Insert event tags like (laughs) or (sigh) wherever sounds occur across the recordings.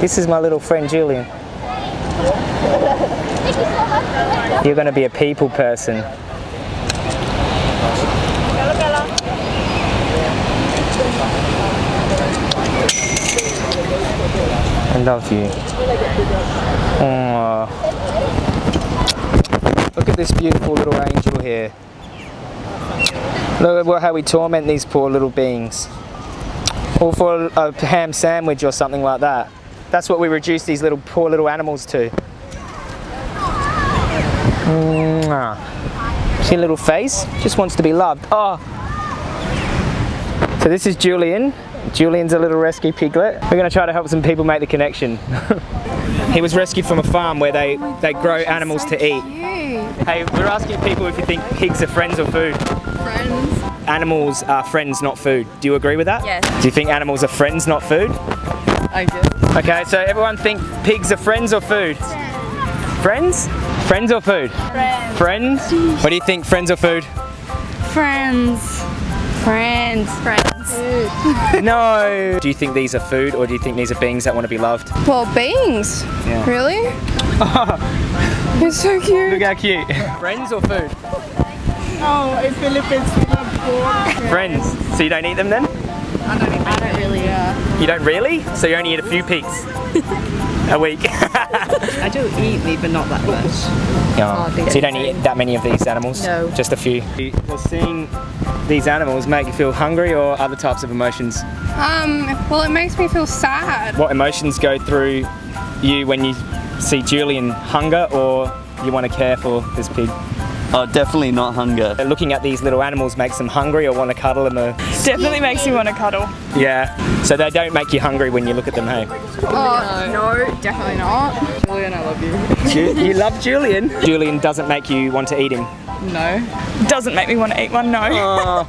This is my little friend Julian. You're going to be a people person. I love you. Aw. Look at this beautiful little angel here. Look at how we torment these poor little beings. All for a ham sandwich or something like that. That's what we reduce these little poor little animals to. See a little face? Just wants to be loved. Oh. So this is Julian. Julian's a little rescue piglet. We're going to try to help some people make the connection. (laughs) he was rescued from a farm where they, they grow animals to eat. Hey, we're asking people if you think pigs are friends or food. Friends. Animals are friends, not food. Do you agree with that? Yes. Do you think animals are friends, not food? I do. Okay, so everyone think pigs are friends or food? Friends? Friends or food? Friends. Friends? What do you think, friends or food? Friends. Friends. Friends. (laughs) No! Do you think these are food or do you think these are beings that want to be loved? Well, beings. Yeah. Really? (laughs) It's so cute. Look how cute. Friends or food? Oh, in Philippines we love pork. Friends. So you don't eat them then? I don't really, uh, You don't really? So you only eat a few pigs? (laughs) a week? (laughs) I do eat meat, but not that much. Yeah. So you don't eat that many of these animals? No. Just a few. Well, seeing these animals make you feel hungry or other types of emotions? Um, well, it makes me feel sad. What emotions go through you when you see Julian hunger or you want to care for this pig? Oh, definitely not hunger. Looking at these little animals makes them hungry or want to cuddle them. Or, Definitely makes me want to cuddle. yeah. So they don't make you hungry when you look at them, hey? Oh, no, definitely not. Julian, I love you. Ju- you love Julian? Julian doesn't make you want to eat him. No. Doesn't make me want to eat one, no. (laughs) Oh.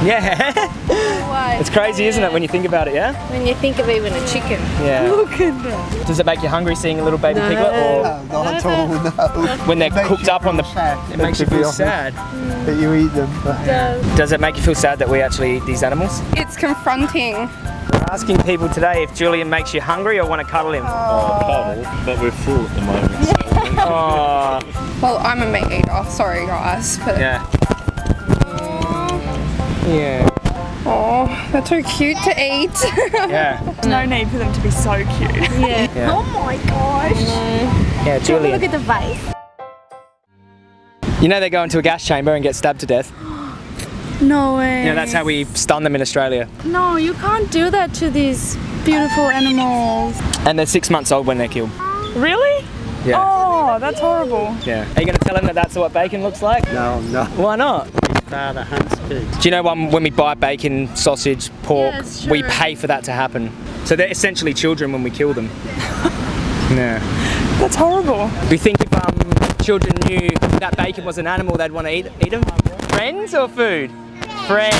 I know, why? Yeah. Why? it's crazy, isn't it, when you think about it, yeah? When you think of even a chicken. Yeah. (laughs) Look at that. Does it make you hungry seeing a little baby piglet or Not at all, no. when they're cooked up on the... feel sad, It makes you feel honest. sad. That you eat them. But Does it make you feel sad that we actually eat these animals? It's confronting. We're asking people today if Julian makes you hungry or want to cuddle him. Oh, cuddle, but we're full at the moment. So (laughs) Oh, Well, I'm a meat eater. Sorry, guys. But yeah. Yeah. oh, they're too cute to eat. (laughs) Yeah. There's no need for them to be so cute. Yeah. Yeah. (laughs) Oh my gosh. Mm. Yeah, Look at the face. You know they go into a gas chamber and get stabbed to death. No way. You know that's how we stun them in Australia. No, you can't do that to these beautiful animals. And they're six months old when they're killed. Really? Yeah. Oh, that's horrible. Yeah. Are you going to tell him that that's what bacon looks like? no, no. Why not? Father hunts pigs. Do you know when, when we buy bacon, sausage, pork, Yes, we pay for that to happen? So they're essentially children when we kill them. (laughs) yeah. That's horrible. We think if um, children knew that bacon was an animal, they'd want to eat, eat them? Friends or food? Friends.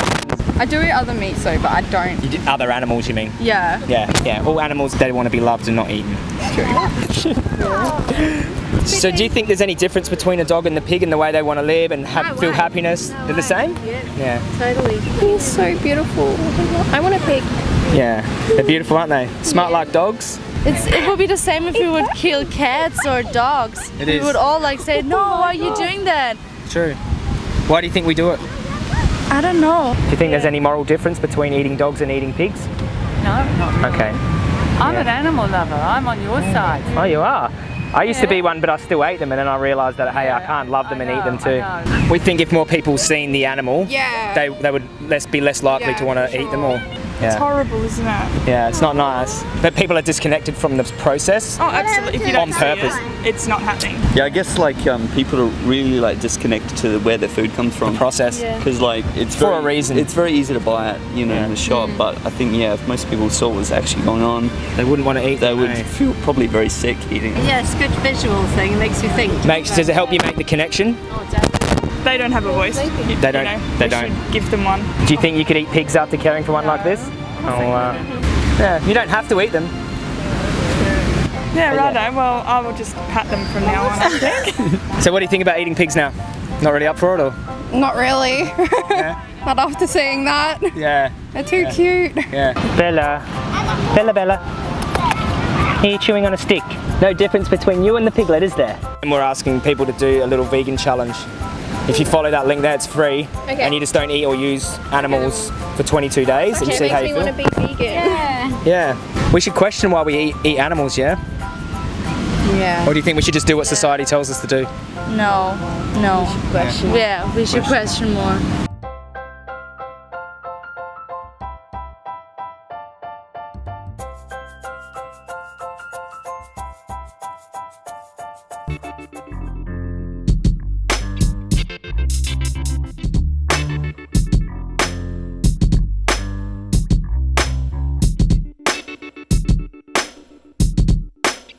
I do eat other meats though, but I don't. You do, other animals, you mean? Yeah. Yeah, yeah. All animals, they want to be loved and not eaten. (laughs) (laughs) so do you think there's any difference between a dog and the pig in the way they want to live and have, feel way. happiness? They're the same? Yeah, Yeah. totally. He's so beautiful. I want a pig. Yeah. They're beautiful, aren't they? Smart like dogs. It's, it would be the same if we would kill cats or dogs. It we would all like say, no, why are you oh doing that? True. Why do you think we do it? I don't know. Do you think there's any moral difference between eating dogs and eating pigs? No, I'm not really. Okay. I'm an animal lover. I'm on your mm. side. Oh, you are. I used to be one, but I still ate them, and then I realised that hey, I can't love them I and eat them too. We think if more people seen the animal, Yeah. they they would less be less likely Yeah, to want to for eat them sure. All. It's horrible, isn't it? Yeah, it's not nice. But people are disconnected from the process. Oh, absolutely. If you don't On purpose. it, it's not happening. Yeah, I guess like um, people are really like disconnected to where their food comes from. Process. Yeah. Because like it's For very, a reason. It's very easy to buy it, you know, in the shop. But I think yeah, if most people saw what was actually going on, They wouldn't want to eat. they would eh? feel probably very sick eating it. Yeah, it's a good visual thing. It makes you think. Makes does it help you make the connection? Oh, definitely. They don't have a voice. You- They don't- know, they we don't. should give them one. Do you think you could eat pigs after caring for one like this? Oh, uh, yeah. You don't have to eat them. Yeah, righto. Well, I will just pat them from now on, I (laughs) think. So what do you think about eating pigs now? Not really up for it, or? Not really. Yeah. (laughs) Not after seeing that. Yeah. They're too cute. Yeah. Bella. Bella, Bella. Here chewing on a stick. No difference between you and the piglet, is there? And we're asking people to do a little vegan challenge. If you follow that link there, it's free. Okay. And you just don't eat or use animals for 22 days and you see it how makes you me feel. want to be vegan. Yeah. We should question why we eat, eat animals, yeah? Yeah. Or do you think we should just do what society tells us to do? No, no. Yeah, we should question more.